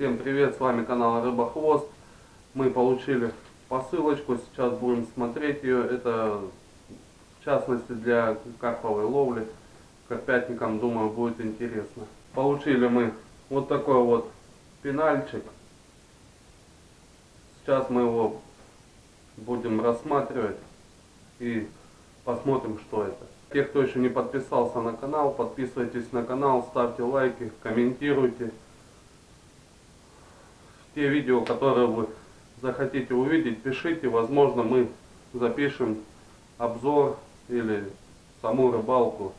Всем привет, с вами канал Рыбохвост. Мы получили посылочку, сейчас будем смотреть ее. Это в частности для карповой ловли. Карпятникам, думаю, будет интересно. Получили мы вот такой вот пенальчик. Сейчас мы его будем рассматривать и посмотрим, что это. Те, кто еще не подписался на канал, подписывайтесь на канал, ставьте лайки, комментируйте. Те видео, которые вы захотите увидеть, пишите. Возможно, мы запишем обзор или саму рыбалку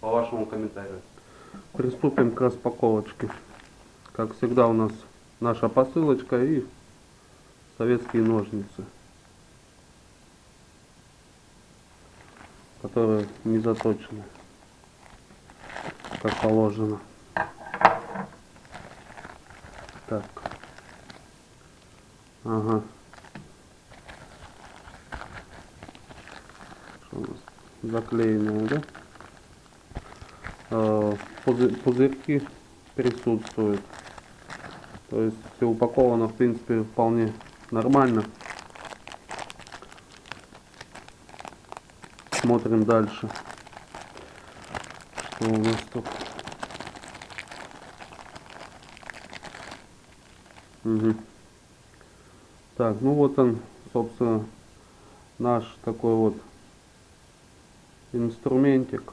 по вашему комментарию. Приступим к распаковочке. Как всегда у нас наша посылочка и советские ножницы. которые не заточены как положено так ага что у нас заклеенные да а, пузырьки присутствуют то есть все упаковано в принципе вполне нормально Смотрим дальше. Что у нас тут? Угу. Так, ну вот он, собственно, наш такой вот инструментик.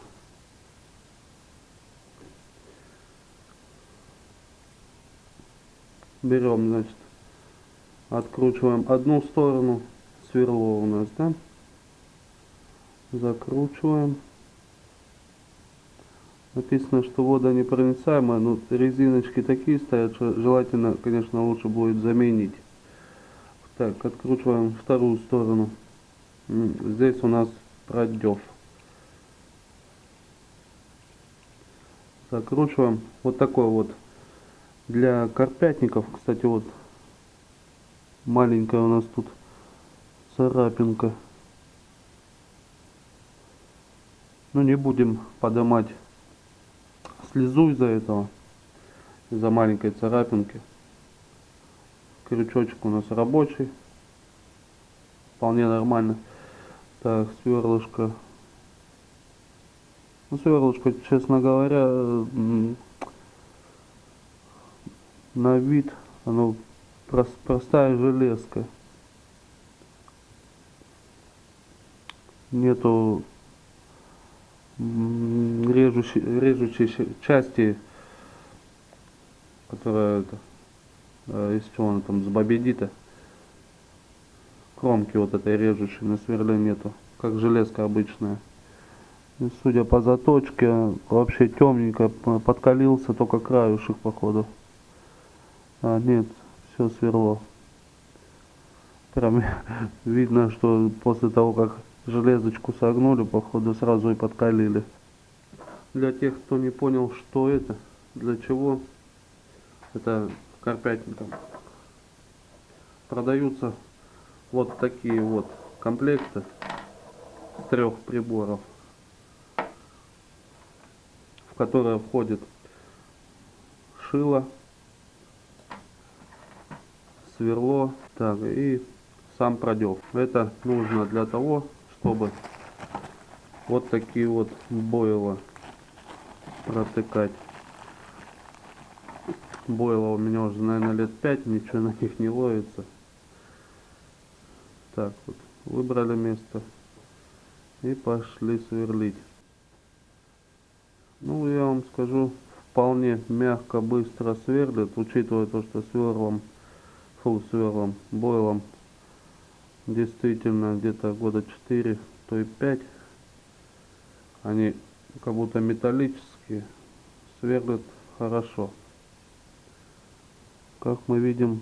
Берем, значит, откручиваем одну сторону, сверло у нас, да? закручиваем написано что вода непроницаемая но резиночки такие стоят что желательно конечно лучше будет заменить так откручиваем вторую сторону. Здесь у нас продев закручиваем вот такой вот. Для карпятников кстати вот маленькая у нас тут царапинка. Ну не будем поднимать слезу из-за этого, из-за маленькой царапинки. Крючочек у нас рабочий, вполне нормально. Так, сверлышко. Ну, сверлышко, честно говоря, на вид оно простая железка. Нету режущей, режущей части, которая э, из чего она там, с бобедита. Кромки вот этой режущей на сверле нету, как железка обычная. И судя по заточке, вообще темненько подкалился, только краюшек походу. А нет, все сверло. Прям видно, что после того, как железочку согнули, походу сразу и подкалили. Для тех, кто не понял, что это, для чего, это карпятником. Продаются вот такие вот комплекты с трех приборов, в которые входит шило, сверло, так и сам продев. Это нужно для того, чтобы вот такие вот бойла протыкать. Бойла у меня уже, наверное, лет 5, ничего на них не ловится. Так вот, выбрали место и пошли сверлить. Ну, я вам скажу, вполне мягко, быстро сверлит, учитывая то, что сверлом, фу, сверлом, бойлом действительно где-то года 4 то и 5 они как будто металлические сверлят хорошо как мы видим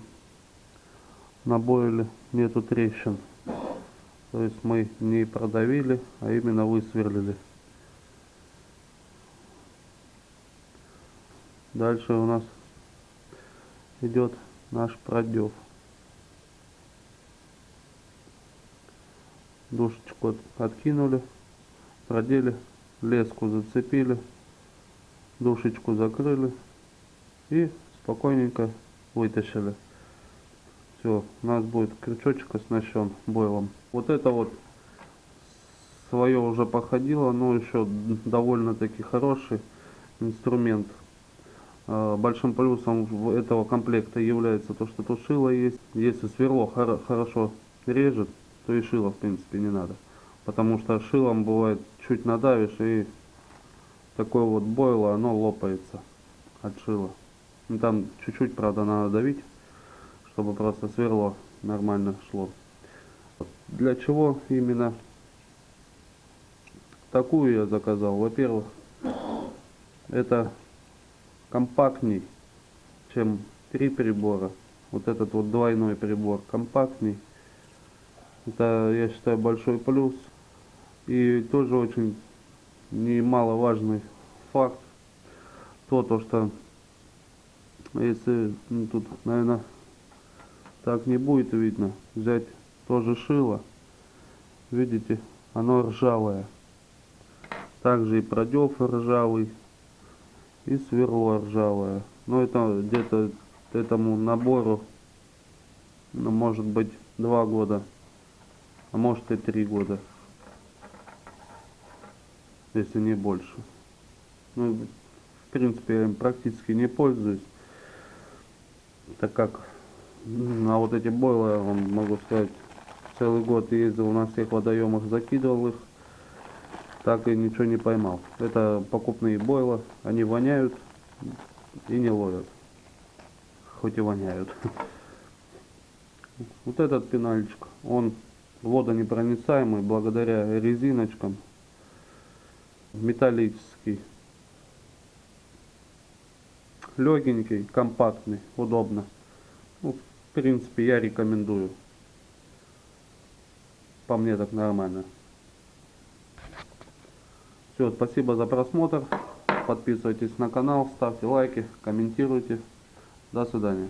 на бойле нету трещин. То есть мы не продавили а именно высверлили. Дальше у нас идет наш продев. Душечку откинули, продели, леску зацепили, душечку закрыли и спокойненько вытащили. Все, у нас будет крючочек оснащен бойлом. Вот это вот свое уже походило, но еще довольно-таки хороший инструмент. А, большим плюсом этого комплекта является то, что тут шило есть. Если сверло хорошо режет, то и шило в принципе не надо. Потому что шилом бывает чуть надавишь и такое вот бойло, оно лопается от шила. Ну, там чуть-чуть, правда, надо давить, чтобы просто сверло нормально шло. Для чего именно такую я заказал? Во-первых, это компактней, чем три прибора. Вот этот вот двойной прибор компактней. Это, я считаю, большой плюс. И тоже очень немаловажный факт. То, то что если ну, тут, наверное, так не будет видно, взять тоже шило. Видите, оно ржавое. Также и продев ржавый, и сверло ржавое. Но это где-то этому набору, ну, может быть, два года, а может и три года, если не больше. Ну, в принципе, я им практически не пользуюсь, так как на вот эти бойлы, вам могу сказать, целый год ездил на всех водоемах, закидывал их, так и ничего не поймал. Это покупные бойла, они воняют и не ловят. Хоть и воняют. Вот этот пенальчик, он водонепроницаемый благодаря резиночкам. Металлический. Легенький, компактный, удобно. Ну, в принципе, я рекомендую. По мне так нормально. Все, спасибо за просмотр. Подписывайтесь на канал, ставьте лайки, комментируйте. До свидания.